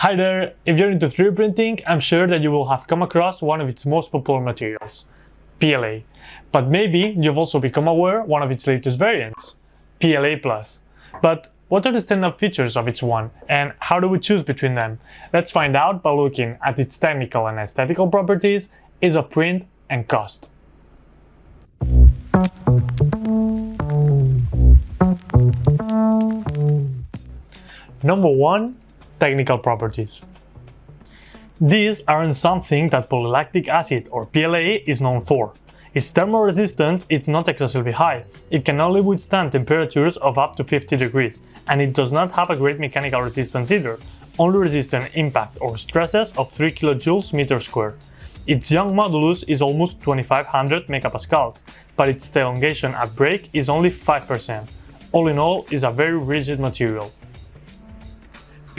Hi there! If you're into 3D printing, I'm sure that you will have come across one of its most popular materials, PLA. But maybe you've also become aware one of its latest variants, PLA+. But what are the standout features of each one, and how do we choose between them? Let's find out by looking at its technical and aesthetical properties, ease of print, and cost. Number 1 technical properties. These aren't something that polylactic acid or PLA is known for. Its thermal resistance is not excessively high, it can only withstand temperatures of up to 50 degrees, and it does not have a great mechanical resistance either, only resisting impact or stresses of 3 kJ meter square. Its Young modulus is almost 2500 megapascals, but its elongation at break is only 5%. All in all, is a very rigid material.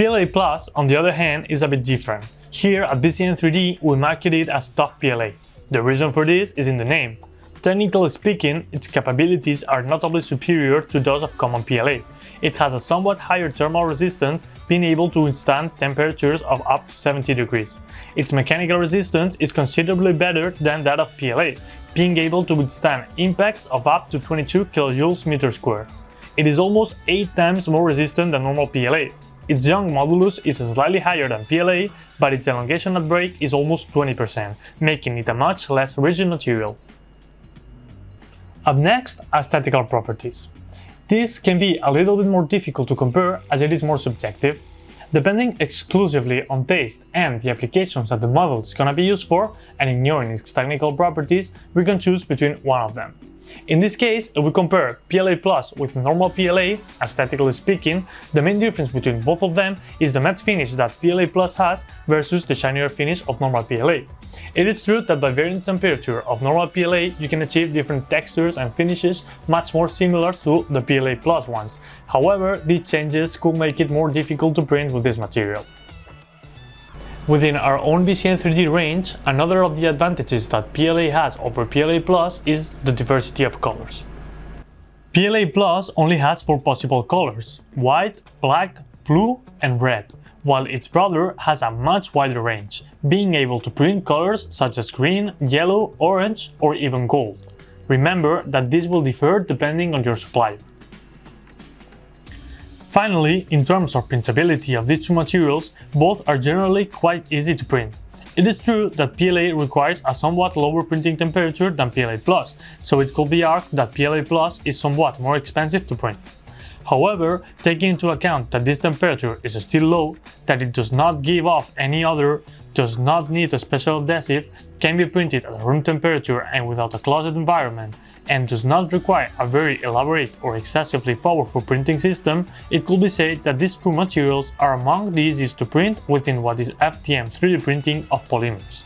PLA Plus, on the other hand, is a bit different. Here at BCN3D, we market it as Tough PLA. The reason for this is in the name. Technically speaking, its capabilities are notably superior to those of common PLA. It has a somewhat higher thermal resistance, being able to withstand temperatures of up to 70 degrees. Its mechanical resistance is considerably better than that of PLA, being able to withstand impacts of up to 22 kJ meter square. It is almost 8 times more resistant than normal PLA, its young modulus is slightly higher than PLA, but its elongation at break is almost 20%, making it a much less rigid material. Up next, aesthetical properties. This can be a little bit more difficult to compare as it is more subjective. Depending exclusively on taste and the applications that the model is gonna be used for, and ignoring its technical properties, we can choose between one of them. In this case, if we compare PLA Plus with normal PLA, aesthetically speaking, the main difference between both of them is the matte finish that PLA Plus has versus the shinier finish of normal PLA. It is true that by varying the temperature of normal PLA, you can achieve different textures and finishes much more similar to the PLA Plus ones. However, these changes could make it more difficult to print with this material. Within our own BCN3D range, another of the advantages that PLA has over PLA Plus is the diversity of colors. PLA Plus only has four possible colors, white, black, blue and red, while its brother has a much wider range, being able to print colors such as green, yellow, orange or even gold. Remember that this will differ depending on your supplier. Finally, in terms of printability of these two materials, both are generally quite easy to print. It is true that PLA requires a somewhat lower printing temperature than PLA+, so it could be argued that PLA+, is somewhat more expensive to print. However, taking into account that this temperature is still low, that it does not give off any odor, does not need a special adhesive, can be printed at room temperature and without a closed environment, and does not require a very elaborate or excessively powerful printing system, it could be said that these two materials are among the easiest to print within what is FDM 3D printing of polymers.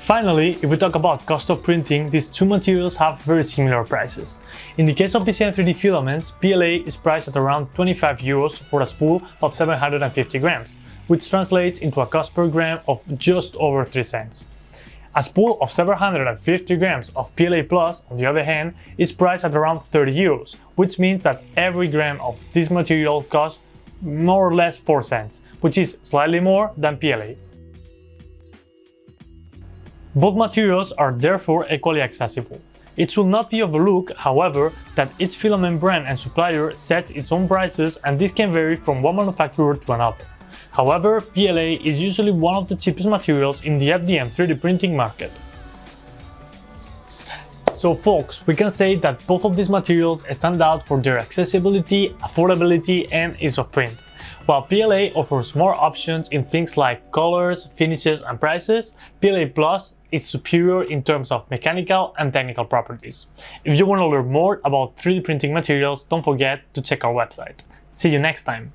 Finally, if we talk about cost of printing, these two materials have very similar prices. In the case of BCN3D filaments, PLA is priced at around 25 euros for a spool of 750 grams, which translates into a cost per gram of just over 3 cents. A spool of 750 grams of PLA Plus, on the other hand, is priced at around 30 euros, which means that every gram of this material costs more or less 4 cents, which is slightly more than PLA. Both materials are therefore equally accessible. It should not be overlooked, however, that each filament brand and supplier sets its own prices and this can vary from one manufacturer to another. However, PLA is usually one of the cheapest materials in the FDM 3D printing market. So folks, we can say that both of these materials stand out for their accessibility, affordability and ease of print. While PLA offers more options in things like colors, finishes and prices, PLA Plus is superior in terms of mechanical and technical properties. If you want to learn more about 3D printing materials, don't forget to check our website. See you next time!